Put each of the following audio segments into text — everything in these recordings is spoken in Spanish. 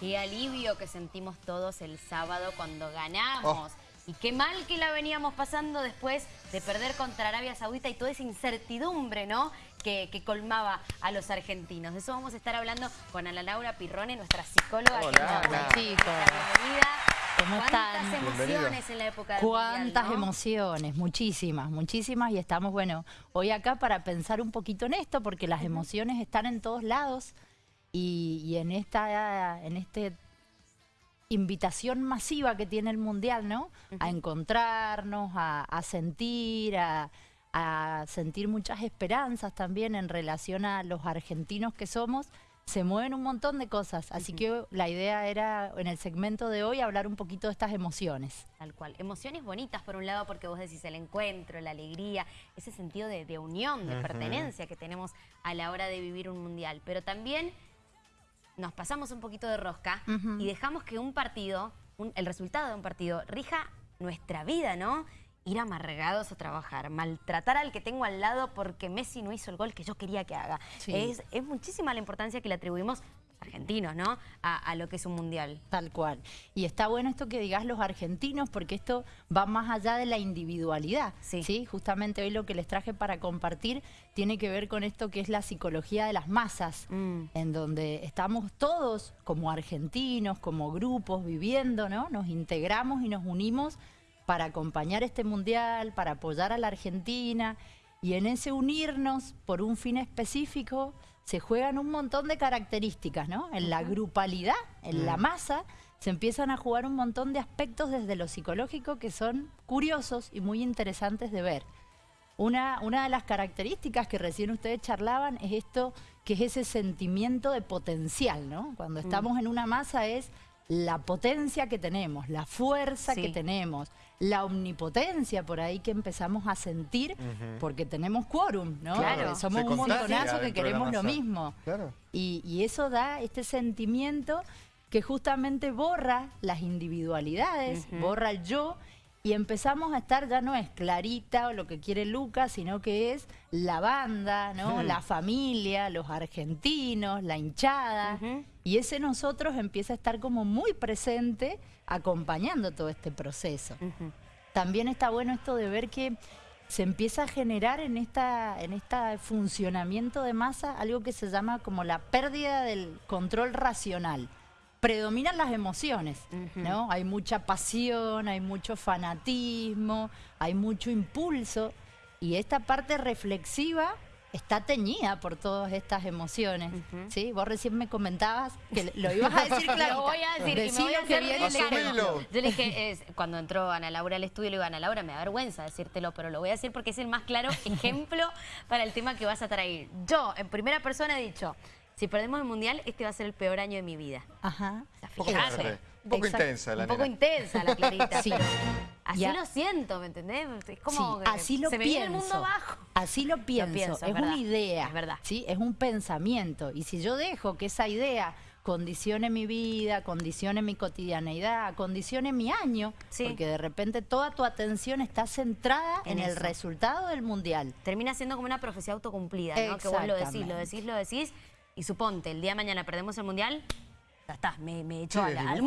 Qué alivio que sentimos todos el sábado cuando ganamos. Y qué mal que la veníamos pasando después de perder contra Arabia Saudita y toda esa incertidumbre, ¿no? Que, colmaba a los argentinos. De eso vamos a estar hablando con Ana Laura Pirrone, nuestra psicóloga. Hola, Hola. chicos. ¿Cómo ¿Cuántas emociones en la época del Cuántas emociones, muchísimas, muchísimas. Y estamos, bueno, hoy acá para pensar un poquito en esto, porque las emociones están en todos lados. Y, en esta en este invitación masiva que tiene el Mundial, ¿no? A encontrarnos, a, sentir, a, sentir muchas esperanzas también en relación a los argentinos que somos. Se mueven un montón de cosas, así que la idea era en el segmento de hoy hablar un poquito de estas emociones. Tal cual, emociones bonitas por un lado porque vos decís el encuentro, la alegría, ese sentido de, unión, de pertenencia que tenemos a la hora de vivir un mundial, pero también nos pasamos un poquito de rosca y dejamos que un partido, el resultado de un partido, rija nuestra vida, ¿no? Ir amargados a trabajar, maltratar al que tengo al lado porque Messi no hizo el gol que yo quería que haga. Es, es muchísima la importancia que le atribuimos argentinos, ¿no? A, lo que es un mundial. Tal cual. Y está bueno esto que digas los argentinos porque esto va más allá de la individualidad. Sí. Justamente hoy lo que les traje para compartir tiene que ver con esto que es la psicología de las masas, mm. en donde estamos todos como argentinos, como grupos viviendo, ¿no? Nos integramos y nos unimos para acompañar este mundial, para apoyar a la Argentina y en ese unirnos por un fin específico se juegan un montón de características, ¿no? En la grupalidad, en la masa, se empiezan a jugar un montón de aspectos desde lo psicológico que son curiosos y muy interesantes de ver. Una, una de las características que recién ustedes charlaban es esto, que es ese sentimiento de potencial, ¿no? Cuando mm. estamos en una masa es la potencia que tenemos, la fuerza que tenemos, la omnipotencia por ahí que empezamos a sentir porque tenemos quórum, ¿no? Claro. Somos un montonazo que queremos lo mismo. Y, y, eso da este sentimiento que justamente borra las individualidades, borra el yo y empezamos a estar, ya no es Clarita o lo que quiere Lucas, sino que es la banda, ¿no? la familia, los argentinos, la hinchada. Y ese nosotros empieza a estar como muy presente acompañando todo este proceso. También está bueno esto de ver que se empieza a generar en esta en este funcionamiento de masa algo que se llama como la pérdida del control racional predominan las emociones, ¿no? Hay mucha pasión, hay mucho fanatismo, hay mucho impulso y esta parte reflexiva está teñida por todas estas emociones, ¿sí? Vos recién me comentabas que lo ibas a decir claro. lo voy a decir, y me voy a hacer viene Yo le dije, cuando entró Ana Laura al estudio, le digo, Ana Laura, me da vergüenza decírtelo, pero lo voy a decir porque es el más claro ejemplo para el tema que vas a traer. Yo, en primera persona, he dicho, si perdemos el Mundial, este va a ser el peor año de mi vida. Ajá. un poco, intensa la Un poco intensa la Clarita. sí. Así lo siento, ¿me entendés? Es como sí, así lo se pienso. me el mundo abajo. Así lo pienso. es, una idea. Es verdad. ¿sí? Es un pensamiento. Y si yo dejo que esa idea condicione mi vida, condicione mi cotidianeidad, condicione mi año, porque de repente toda tu atención está centrada en, el resultado del mundial. Termina siendo como una profecía autocumplida, ¿no? Que vos lo decís, lo decís, lo decís, y suponte, el día de mañana perdemos el Mundial, ya está, me, me echo al, al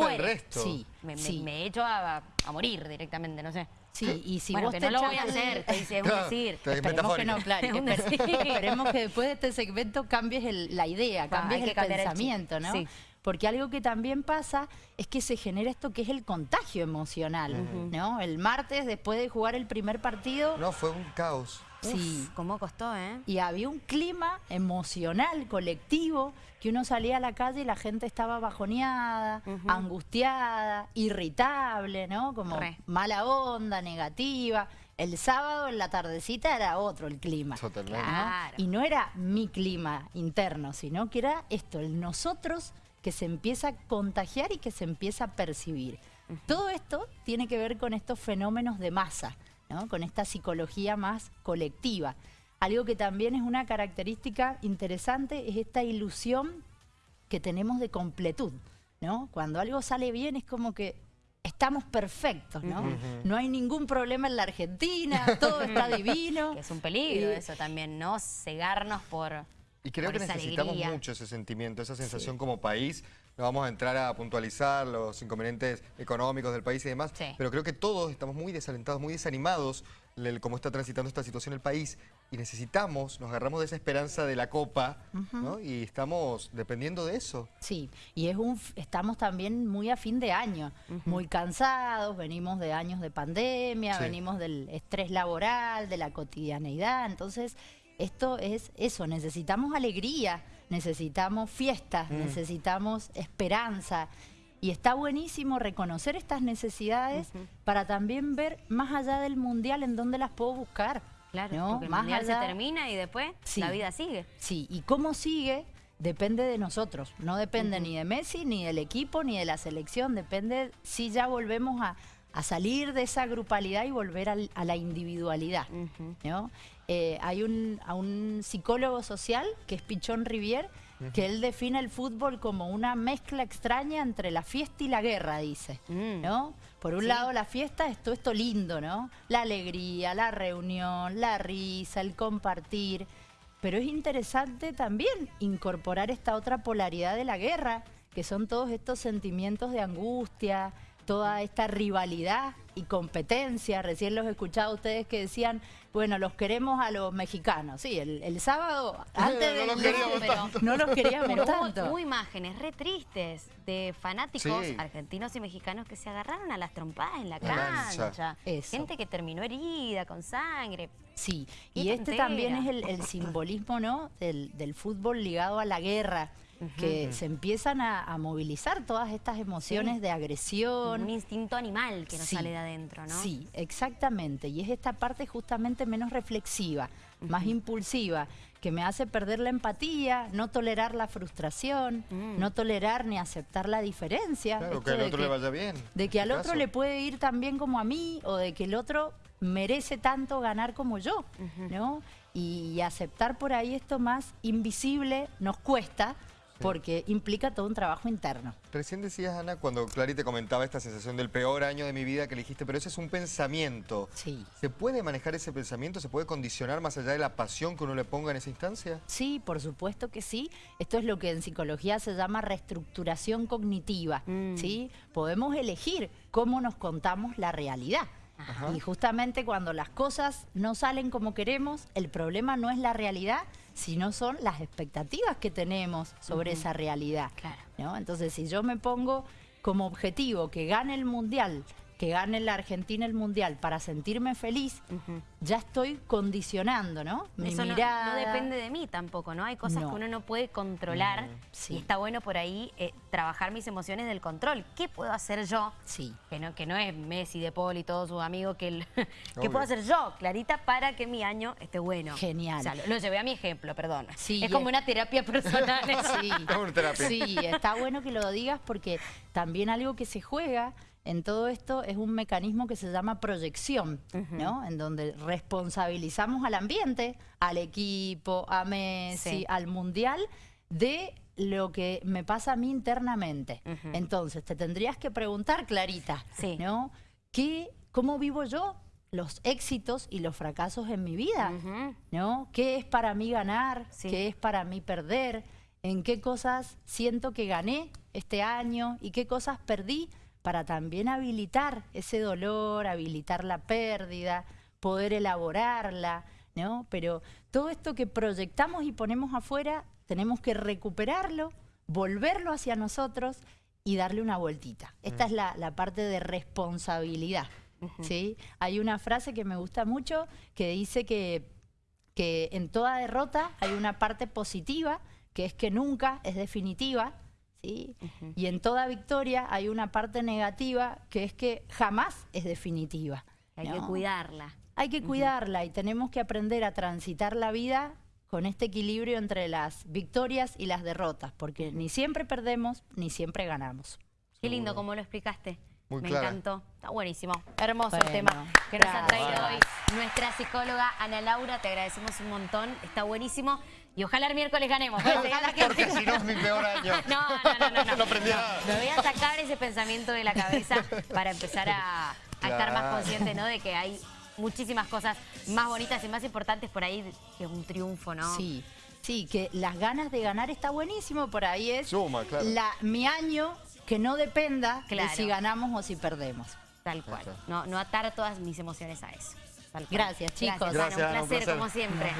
Sí, me, me, echo a, a, morir directamente, no sé. Sí, y si bueno, vos que no lo voy a hacer, te dice, es un decir. Esperemos que no, claro. Esperemos que después de este segmento cambies el, la idea, cambies el pensamiento, ¿no? Sí. Porque algo que también pasa es que se genera esto que es el contagio emocional, ¿no? El martes, después de jugar el primer partido... No, fue un caos. Sí. ¿Cómo costó, eh? Y había un clima emocional, colectivo, que uno salía a la calle y la gente estaba bajoneada, angustiada, irritable, ¿no? Como mala onda, negativa. El sábado en la tardecita era otro el clima. Totalmente. Y no era mi clima interno, sino que era esto, el nosotros que se empieza a contagiar y que se empieza a percibir. Todo esto tiene que ver con estos fenómenos de masa con esta psicología más colectiva. Algo que también es una característica interesante es esta ilusión que tenemos de completud. ¿no? Cuando algo sale bien es como que estamos perfectos, ¿no? No hay ningún problema en la Argentina, todo está divino. es un peligro eso también, ¿no? Cegarnos por Y creo que necesitamos mucho ese sentimiento, esa sensación como país, no vamos a entrar a puntualizar los inconvenientes económicos del país y demás, pero creo que todos estamos muy desalentados, muy desanimados cómo está transitando esta situación el país. Y necesitamos, nos agarramos de esa esperanza de la Copa y estamos dependiendo de eso. Sí, y es un, estamos también muy a fin de año, muy cansados, venimos de años de pandemia, venimos del estrés laboral, de la cotidianeidad, entonces esto es eso, necesitamos alegría, necesitamos fiestas, mm. necesitamos esperanza. Y está buenísimo reconocer estas necesidades para también ver más allá del mundial en dónde las puedo buscar. Claro, porque el más mundial se termina y después la vida sigue. Sí, y cómo sigue depende de nosotros. No depende ni de Messi, ni del equipo, ni de la selección. Depende si ya volvemos a, salir de esa grupalidad y volver a la individualidad. ¿no? Eh, hay un, a un psicólogo social, que es Pichón Rivier, que él define el fútbol como una mezcla extraña entre la fiesta y la guerra, dice, mm. ¿no? Por un lado la fiesta es todo esto lindo, ¿no? La alegría, la reunión, la risa, el compartir, pero es interesante también incorporar esta otra polaridad de la guerra, que son todos estos sentimientos de angustia, toda esta rivalidad y competencia. Recién los he escuchado a ustedes que decían, bueno, los queremos a los mexicanos. Sí, el, sábado, antes no, los queríamos tanto. no los queríamos tanto. Hubo, imágenes re tristes de fanáticos argentinos y mexicanos que se agarraron a las trompadas en la cancha. Gente que terminó herida, con sangre. Sí, y este también es el, simbolismo ¿no? del fútbol ligado a la guerra que se empiezan a, movilizar todas estas emociones de agresión. Un instinto animal que nos sale de adentro, ¿no? Sí, exactamente. Y es esta parte justamente menos reflexiva, más impulsiva, que me hace perder la empatía, no tolerar la frustración, mm. no tolerar ni aceptar la diferencia. Claro, que al otro le vaya bien. De que al otro le puede ir tan bien como a mí, o de que el otro merece tanto ganar como yo, ¿no? y aceptar por ahí esto más invisible nos cuesta, porque implica todo un trabajo interno. Recién decías, Ana, cuando Clary te comentaba esta sensación del peor año de mi vida que elegiste, pero ese es un pensamiento. Sí. ¿Se puede manejar ese pensamiento? ¿Se puede condicionar más allá de la pasión que uno le ponga en esa instancia? Sí, por supuesto que sí. Esto es lo que en psicología se llama reestructuración cognitiva. Mm. ¿sí? Podemos elegir cómo nos contamos la realidad. Y justamente cuando las cosas no salen como queremos, el problema no es la realidad, sino son las expectativas que tenemos sobre esa realidad. ¿no? Entonces, si yo me pongo como objetivo que gane el Mundial que gane la Argentina el Mundial para sentirme feliz, ya estoy condicionando, ¿no? Mi Eso no, depende de mí tampoco, ¿no? Hay cosas que uno no puede controlar y está bueno por ahí eh, trabajar mis emociones del control. ¿Qué puedo hacer yo? Sí. Que no, que no es Messi, De Paul y todos sus amigos, que ¿qué puedo hacer yo, Clarita, para que mi año esté bueno? Genial. O sea, lo, llevé a mi ejemplo, perdón. Sí, es como una terapia personal. sí. sí, está bueno que lo digas porque también algo que se juega en todo esto es un mecanismo que se llama proyección, ¿no? En donde responsabilizamos al ambiente, al equipo, a Messi, al mundial, de lo que me pasa a mí internamente. Entonces, te tendrías que preguntar, Clarita, ¿no? ¿Qué, ¿Cómo vivo yo los éxitos y los fracasos en mi vida? ¿no? ¿Qué es para mí ganar? ¿Qué es para mí perder? ¿En qué cosas siento que gané este año? ¿Y qué cosas perdí? Para también habilitar ese dolor, habilitar la pérdida, poder elaborarla, ¿no? Pero todo esto que proyectamos y ponemos afuera, tenemos que recuperarlo, volverlo hacia nosotros y darle una vueltita. Esta mm. es la, parte de responsabilidad, ¿sí? Hay una frase que me gusta mucho que dice que, que en toda derrota hay una parte positiva, que es que nunca es definitiva, y en toda victoria hay una parte negativa que es que jamás es definitiva. Hay que cuidarla. Hay que cuidarla y tenemos que aprender a transitar la vida con este equilibrio entre las victorias y las derrotas, porque ni siempre perdemos, ni siempre ganamos. Qué lindo como lo explicaste. Me encantó. Está buenísimo. Hermoso el tema que nos ha traído hoy nuestra psicóloga Ana Laura. Te agradecemos un montón. Está buenísimo. Y ojalá el miércoles ganemos. Porque si no es mi peor año. No, no, no. no, no. Me voy a sacar ese pensamiento de la cabeza para empezar a, estar más consciente ¿no? de que hay muchísimas cosas más bonitas y más importantes por ahí que un triunfo, ¿no? Sí. Sí, que las ganas de ganar está buenísimo, por ahí es Suma, claro. la, mi año que no dependa de si ganamos o si perdemos. Tal cual. No, no atar todas mis emociones a eso. Gracias, chicos. Gracias, un placer, como siempre.